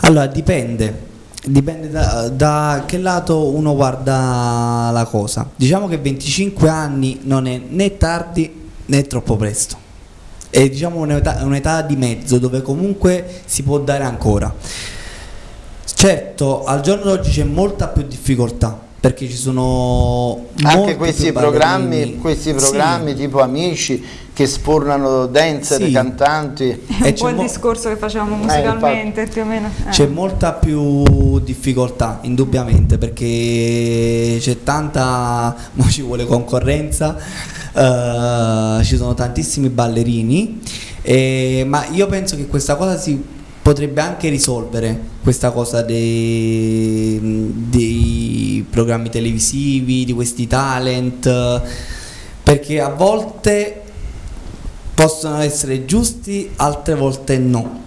Allora dipende, dipende da, da, che lato uno guarda la cosa. Diciamo che 25 anni non è né tardi né troppo presto. È diciamo un'età, un di mezzo dove comunque si può dare ancora. Certo, al giorno d'oggi c'è molta più difficoltà perché ci sono anche questi programmi, questi programmi sì. tipo Amici che sfornano dancer, sì. cantanti. È un po' il discorso che facevamo eh, musicalmente eh, più o meno. Eh. C'è molta più difficoltà, indubbiamente, perché c'è tanta, ma ci vuole concorrenza, uh, ci sono tantissimi ballerini, eh, ma io penso che questa cosa si potrebbe anche risolvere questa cosa dei, dei programmi televisivi, di questi talent, perché a volte possono essere giusti, altre volte no.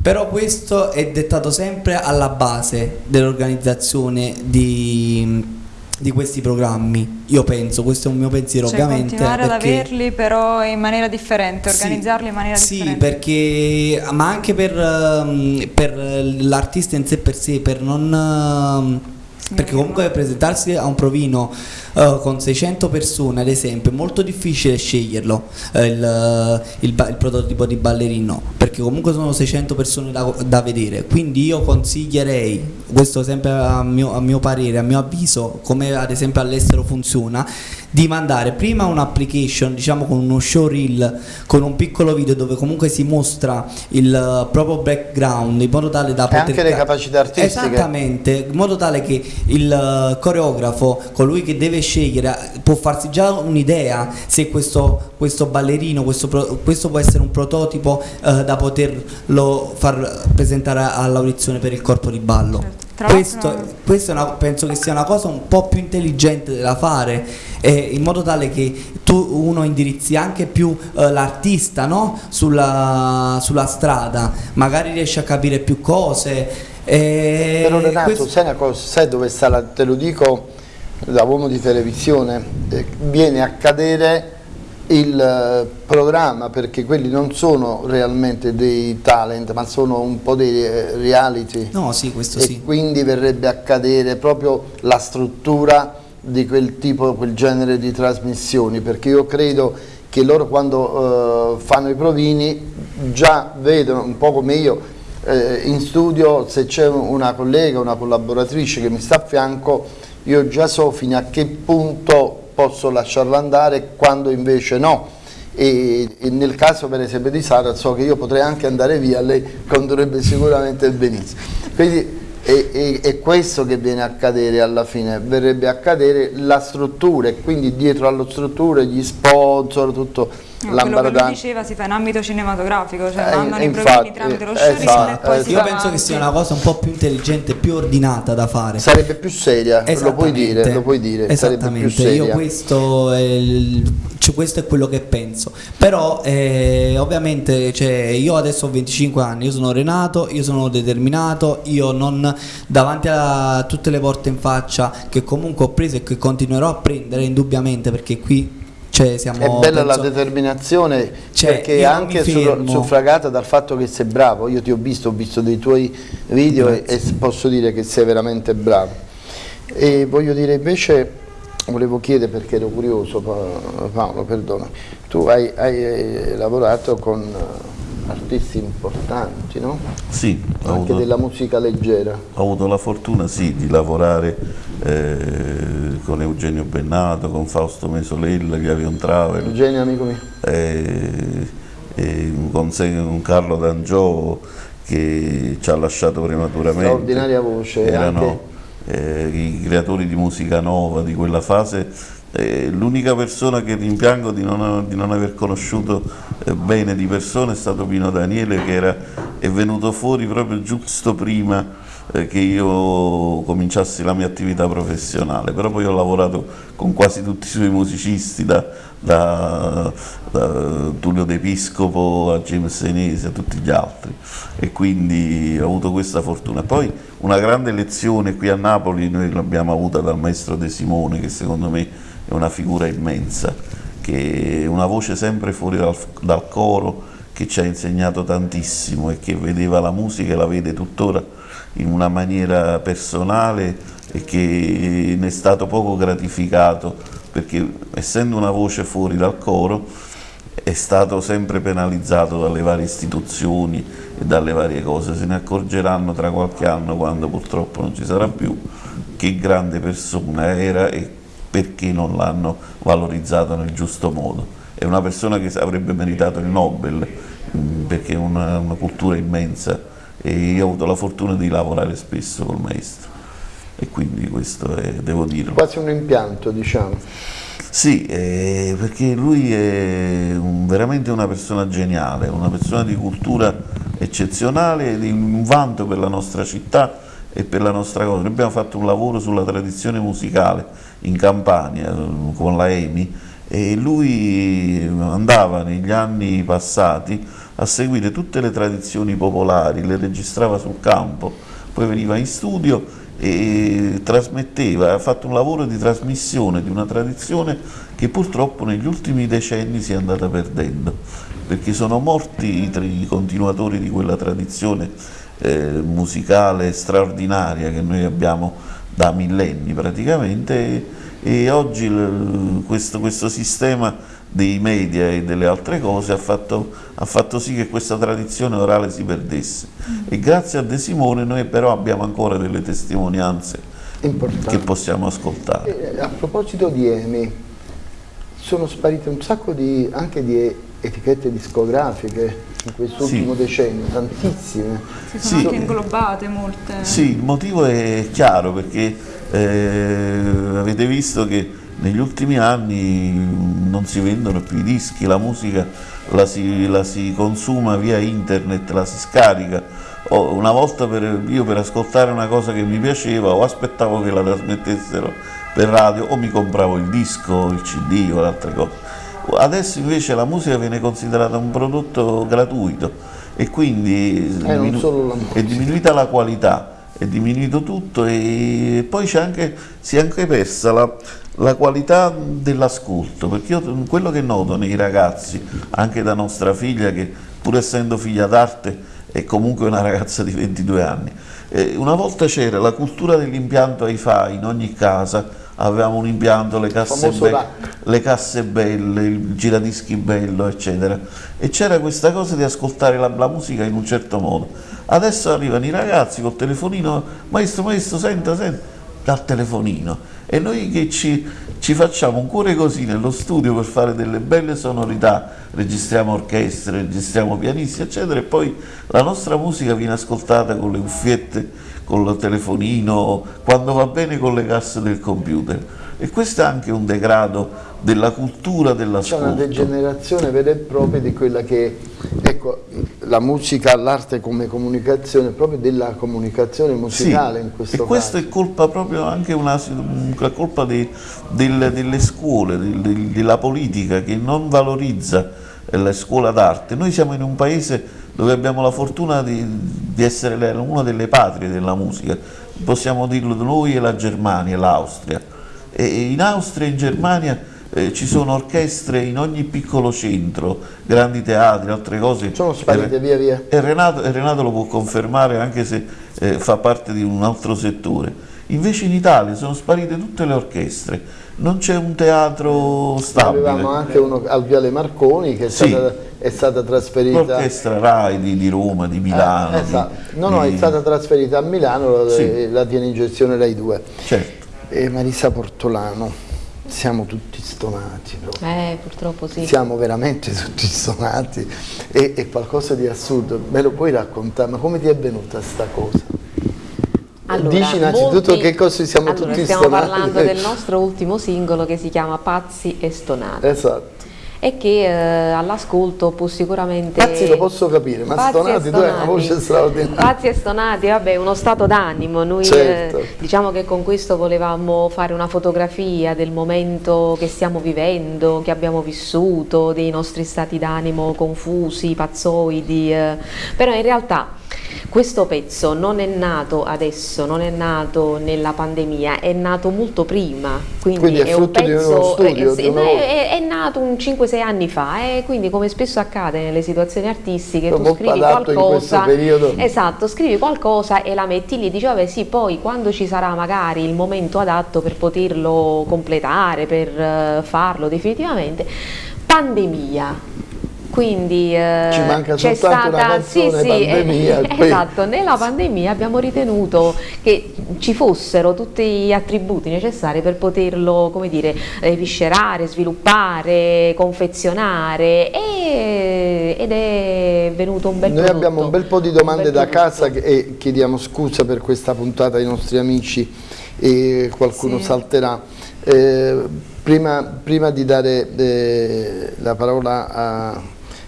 Però questo è dettato sempre alla base dell'organizzazione di, di, questi programmi, io penso, questo è un mio pensiero cioè, ovviamente. continuare ad averli però in maniera differente, organizzarli sì, in maniera sì, differente. Sì, perché, ma anche per, um, per l'artista in sé per sé, per non... Uh, perché comunque presentarsi a un provino uh, con 600 persone ad esempio è molto difficile sceglierlo. Uh, il, il, il, prototipo di ballerino perché comunque sono 600 persone da, da vedere. Quindi io consiglierei questo sempre a mio, a mio parere a mio avviso come ad esempio all'estero funziona di mandare prima un'application diciamo con uno showreel con un piccolo video dove comunque si mostra il proprio background in modo tale da e poter anche le capacità artistiche. Esattamente in modo tale che il coreografo colui che deve scegliere può farsi già un'idea se questo, questo ballerino questo, pro, questo, può essere un prototipo uh, da poterlo far presentare all'audizione per il corpo di ballo certo. Questo, questo una, penso che sia una cosa un po' più intelligente da fare eh, in modo tale che tu uno indirizzi anche più eh, l'artista no? sulla, sulla, strada, magari riesci a capire più cose. Eh, Però Renato, questo... sai, cosa, sai dove sta la, te lo dico da uomo di televisione, eh, viene a cadere il eh, programma perché quelli non sono realmente dei talent ma sono un po' dei eh, reality no, sì, questo e sì. quindi verrebbe a cadere proprio la struttura di quel tipo, quel genere di trasmissioni perché io credo che loro quando uh, fanno i provini già vedono un po' come io eh, in studio se c'è una collega, una collaboratrice che mi sta a fianco io già so fino a che punto posso lasciarlo andare quando invece no. E, e, nel caso per esempio di Sara so che io potrei anche andare via, lei condurrebbe sicuramente benissimo. Quindi è, è, è, questo che viene a cadere alla fine, verrebbe a cadere la struttura e quindi dietro alla struttura gli sponsor, tutto No, quello che lui diceva si fa in ambito cinematografico, cioè eh, mandano i programmi tramite lo showreel esatto, e poi esatto. Io penso che sia una cosa un po' più intelligente, più ordinata da fare. Sarebbe più seria, lo puoi dire, lo puoi dire. Esattamente, io questo è, il, cioè, questo è, quello che penso. Però eh, ovviamente cioè, io adesso ho 25 anni, io sono Renato, io sono determinato, io non davanti a tutte le porte in faccia che comunque ho preso e che continuerò a prendere indubbiamente perché qui cioè, siamo, è bella penso, la determinazione cioè, perché anche su, suffragata dal fatto che sei bravo, io ti ho visto, ho visto dei tuoi video e, e, posso dire che sei veramente bravo. E voglio dire invece, volevo chiedere perché ero curioso Paolo, perdona, tu hai, hai lavorato con artisti importanti, no? Sì. Anche avuto, della musica leggera. Ho avuto la fortuna, sì, di lavorare eh, con Eugenio Bennato, con Fausto Mesolella, aveva un travel. Eugenio, amico mio. Eh, eh, con, con Carlo D'Angio che ci ha lasciato prematuramente. Straordinaria voce. Erano anche... Eh, i creatori di musica nova di quella fase eh, l'unica persona che rimpiango di non, di non aver conosciuto eh, bene di persona è stato Pino Daniele che era, è venuto fuori proprio giusto prima che io cominciassi la mia attività professionale, però poi ho lavorato con quasi tutti i suoi musicisti, da, da, da Tullio D'Episcopo a James Senesi a tutti gli altri e quindi ho avuto questa fortuna. Poi una grande lezione qui a Napoli noi l'abbiamo avuta dal maestro De Simone che secondo me è una figura immensa, che è una voce sempre fuori dal, dal coro, che ci ha insegnato tantissimo e che vedeva la musica e la vede tuttora in una maniera personale e che ne è stato poco gratificato perché essendo una voce fuori dal coro è stato sempre penalizzato dalle varie istituzioni e dalle varie cose, se ne accorgeranno tra qualche anno quando purtroppo non ci sarà più che grande persona era e perché non l'hanno valorizzato nel giusto modo. È una persona che avrebbe meritato il Nobel mm, perché ha una, una cultura immensa e io ho avuto la fortuna di lavorare spesso col maestro e quindi questo è, devo dirlo. Quasi un impianto diciamo. Sì, eh, perché lui è un, veramente una persona geniale, una persona di cultura eccezionale, di un vanto per la nostra città e per la nostra cosa. Noi abbiamo fatto un lavoro sulla tradizione musicale in Campania con la EMI e lui andava negli anni passati a seguire tutte le tradizioni popolari, le registrava sul campo, poi veniva in studio e trasmetteva, ha fatto un lavoro di trasmissione di una tradizione che purtroppo negli ultimi decenni si è andata perdendo, perché sono morti i, continuatori di quella tradizione eh, musicale straordinaria che noi abbiamo da millenni praticamente e, oggi questo, questo sistema dei media e delle altre cose ha fatto, ha fatto, sì che questa tradizione orale si perdesse. Mm. E grazie a De Simone noi però abbiamo ancora delle testimonianze Importante. che possiamo ascoltare. E a proposito di EMI, sono sparite un sacco di, anche di etichette discografiche in quest'ultimo sì. decennio, tantissime. Si sono sì. anche inglobate molte. Sì, il motivo è chiaro perché eh, avete visto che negli ultimi anni non si vendono più i dischi, la musica la si, la si consuma via internet, la si scarica. Una volta per, io per ascoltare una cosa che mi piaceva o aspettavo che la trasmettessero per radio o mi compravo il disco, il cd o altre cose. Adesso invece la musica viene considerata un prodotto gratuito e quindi eh, diminu è diminuita la qualità è diminuito tutto e poi anche, si è anche persa la, la qualità dell'ascolto, perché io quello che noto nei ragazzi, anche da nostra figlia, che pur essendo figlia d'arte è comunque una ragazza di 22 anni, eh, una volta c'era la cultura dell'impianto hi-fi in ogni casa, avevamo un impianto, le casse, be le casse belle, il giradischi bello, eccetera, e c'era questa cosa di ascoltare la, la musica in un certo modo. Adesso arrivano i ragazzi col telefonino, maestro, maestro, senta, senta, dal telefonino. E noi che ci, ci, facciamo un cuore così nello studio per fare delle belle sonorità, registriamo orchestre, registriamo pianisti eccetera e poi la nostra musica viene ascoltata con le cuffiette, con il telefonino, quando va bene con le casse del computer. E questo è anche un degrado della cultura dell'ascolto. C'è una degenerazione vera e propria di quella che, ecco, la musica, l'arte come comunicazione, proprio della comunicazione musicale sì, in questo e questo è colpa proprio anche una, una colpa di, del, delle scuole, di, della politica che non valorizza la scuola d'arte. Noi siamo in un paese dove abbiamo la fortuna di, di essere una delle patrie della musica, possiamo dirlo noi e la Germania e l'Austria. E in Austria e in Germania eh, ci sono orchestre in ogni piccolo centro, grandi teatri, altre cose. Sono sparite e, via via. E Renato, e Renato, lo può confermare anche se eh, fa parte di un altro settore. Invece in Italia sono sparite tutte le orchestre, non c'è un teatro stabile. Avevamo anche uno al Viale Marconi che è sì. stata, è stata trasferita... L'orchestra RAI di, di, Roma, di Milano. Eh, esatto. Di, no, no, di... è stata trasferita a Milano, sì. la tiene in gestione Rai 2. Certo. E Marisa Portolano siamo tutti stonati. No? Eh, purtroppo sì. Siamo veramente tutti stonati. E, è qualcosa di assurdo. Me lo puoi raccontare? Ma come ti è venuta sta cosa? Allora, Dici innanzitutto molti... che cosa siamo allora, tutti stiamo stonati. Stiamo parlando del nostro ultimo singolo che si chiama Pazzi e Stonati. Esatto e che eh, all'ascolto può sicuramente... Pazzi lo posso capire, ma Pazzi stonati, tu hai una voce straordinaria. Pazzi e stonati, vabbè, uno stato d'animo, noi certo. eh, diciamo che con questo volevamo fare una fotografia del momento che stiamo vivendo, che abbiamo vissuto, dei nostri stati d'animo confusi, pazzoidi, eh, però in realtà questo pezzo non è nato adesso, non è nato nella pandemia, è nato molto prima, quindi, quindi è, è, un pezzo, studio, è, è, è, nato un 5-6 anni fa e quindi come spesso accade nelle situazioni artistiche tu scrivi qualcosa, esatto, scrivi qualcosa e la metti lì e dici vabbè sì poi quando ci sarà magari il momento adatto per poterlo completare, per uh, farlo definitivamente, pandemia quindi eh, Ci manca c'è stata una canzone, sì, sì, pandemia, eh, esatto, nella pandemia abbiamo ritenuto che ci fossero tutti gli attributi necessari per poterlo, come dire, viscerare, sviluppare, confezionare e, ed è venuto un bel Noi prodotto, abbiamo un bel po' di domande da casa e chiediamo scusa per questa puntata ai nostri amici e qualcuno sì. salterà. Eh, prima, prima, di dare eh, la parola a,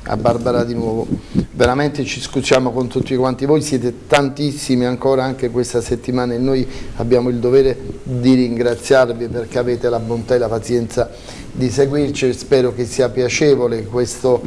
a, Barbara di nuovo, veramente ci scusiamo con tutti quanti voi, siete tantissimi ancora anche questa settimana e noi abbiamo il dovere di ringraziarvi perché avete la bontà e la pazienza di seguirci, spero che sia piacevole quest'ora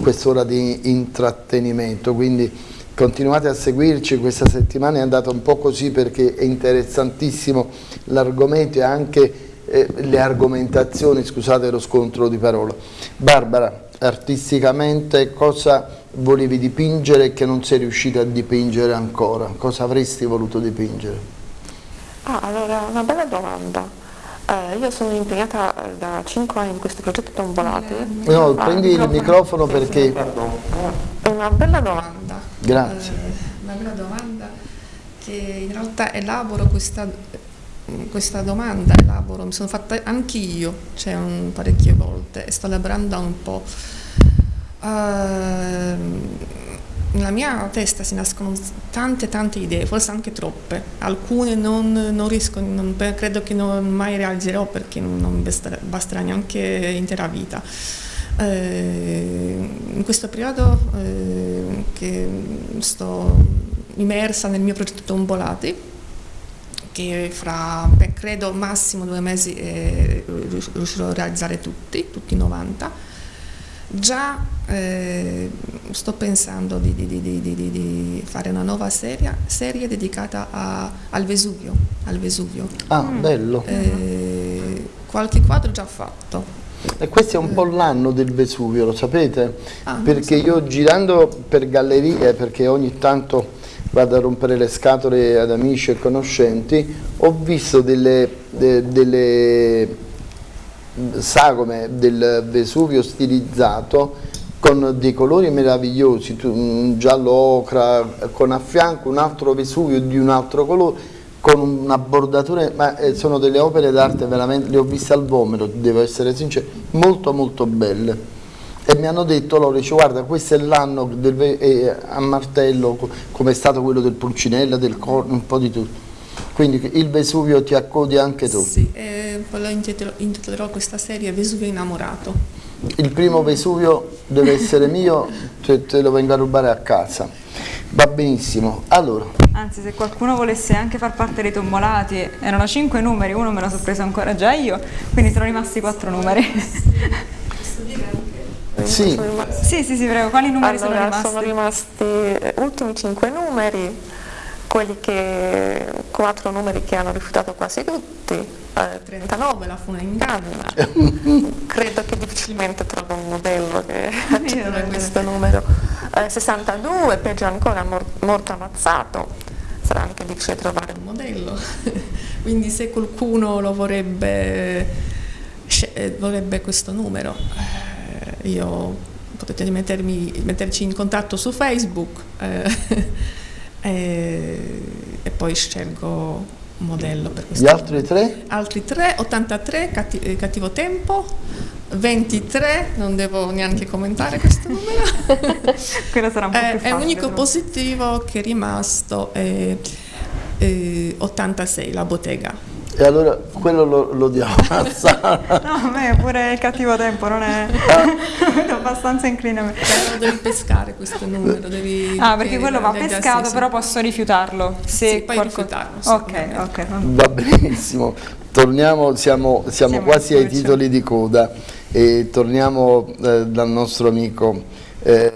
quest di intrattenimento. Quindi, continuate a seguirci, questa settimana è andata un po' così perché è interessantissimo l'argomento e anche eh, le argomentazioni, scusate lo scontro di parola. Barbara, artisticamente cosa volevi dipingere che non sei riuscita a dipingere ancora? Cosa avresti voluto dipingere? Ah, allora, una bella domanda. Eh, io sono impegnata da 5 anni in questo progetto Tombolati. No, ah, prendi il microfono perché... È una bella domanda. Grazie. Eh, una bella domanda che in realtà elaboro questa, questa domanda, elaboro, mi sono fatta anch'io, cioè un, parecchie volte, e sto elaborando un po'. Uh, nella mia testa si nascono tante tante idee, forse anche troppe, alcune non, non riesco, non, credo che non mai realizzerò perché non basterà, basterà neanche intera vita. Eh, in questo periodo eh, che sto immersa nel mio progetto Tombolati, che fra beh, credo massimo due mesi eh, riuscirò a realizzare tutti, tutti 90, Già eh, sto pensando di, di, di, di, fare una nuova serie, serie dedicata a, al, Vesuvio, al, Vesuvio, Ah, mm. bello. Eh, qualche quadro già fatto. E questo è un po' l'anno del Vesuvio, lo sapete? Ah, perché so. io girando per gallerie, perché ogni tanto vado a rompere le scatole ad amici e conoscenti, ho visto delle, de, delle sagome del Vesuvio stilizzato con dei colori meravigliosi, un giallo ocra, con a fianco un altro Vesuvio di un altro colore, con una bordatura, ma eh, sono delle opere d'arte veramente, le ho viste al vomito, devo essere sincero, molto molto belle. E mi hanno detto loro, dice, guarda questo è l'anno eh, a martello, come è stato quello del Pulcinella, del Corno, un po' di tutto. Quindi il Vesuvio ti accodi anche tu? Sì, eh, poi intitolerò questa serie Vesuvio innamorato. Il primo Vesuvio deve essere mio, te, te lo vengo a rubare a casa. Va benissimo. Allora. Anzi, se qualcuno volesse anche far parte dei tombolati, erano cinque numeri, uno me lo sono preso ancora già io, quindi sono rimasti quattro numeri. Sì. sì, sì, sì, prego. Quali numeri allora, sono rimasti? Sono rimasti ultimi cinque numeri quelli che, quattro numeri che hanno rifiutato quasi tutti, eh, 39 la fu un'inganna, credo che difficilmente trovo un modello che accetta questo numero, eh, 62 peggio ancora mor morto ammazzato, sarà anche difficile trovare un modello, quindi se qualcuno lo vorrebbe, eh, vorrebbe questo numero, io potete mettermi, metterci in contatto su Facebook. Eh, e, e poi scelgo un modello per questo. Gli altri tre? Altri tre, 83, catti, eh, cattivo tempo, 23, non devo neanche commentare questo numero. Quello sarà un po' più facile. È l'unico positivo che è rimasto, è, è 86, la bottega. E allora quello lo, lo diamo a Sara. no, a me pure il cattivo tempo non è abbastanza incline a me. Però devi pescare questo numero, devi... Ah, perché quello va pescato, sì, però posso rifiutarlo. Se sì, puoi qualco... rifiutarlo. Ok, ok. Va benissimo. Torniamo, siamo, siamo, siamo quasi ai titoli di coda e torniamo eh, dal nostro amico eh,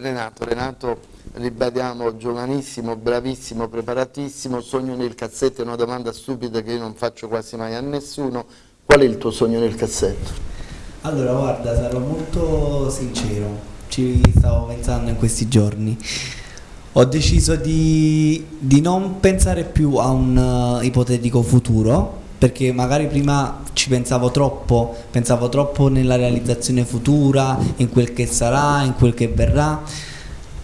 Renato. Renato ribadiamo giovanissimo, bravissimo, preparatissimo, sogno nel cassetto è una domanda stupida che io non faccio quasi mai a nessuno, qual è il tuo sogno nel cassetto? Allora guarda, sarò molto sincero, ci stavo pensando in questi giorni, ho deciso di, di non pensare più a un uh, ipotetico futuro, perché magari prima ci pensavo troppo, pensavo troppo nella realizzazione futura, in quel che sarà, in quel che verrà.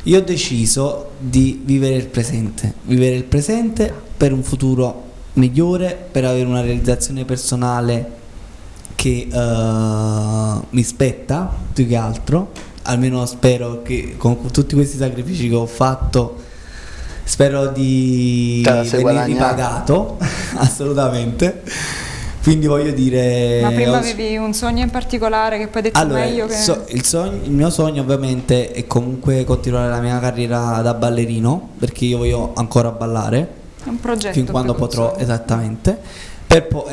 Io ho deciso di vivere il presente, vivere il presente per un futuro migliore, per avere una realizzazione personale che uh, mi spetta più che altro, almeno spero che con tutti questi sacrifici che ho fatto spero di venire ripagato assolutamente quindi voglio dire ma prima avevi un sogno in particolare che poi hai detto allora, meglio che... so, il, sogno, il mio sogno ovviamente è comunque continuare la mia carriera da ballerino perché io voglio ancora ballare. È un progetto fin quando potrò esattamente. Per, po-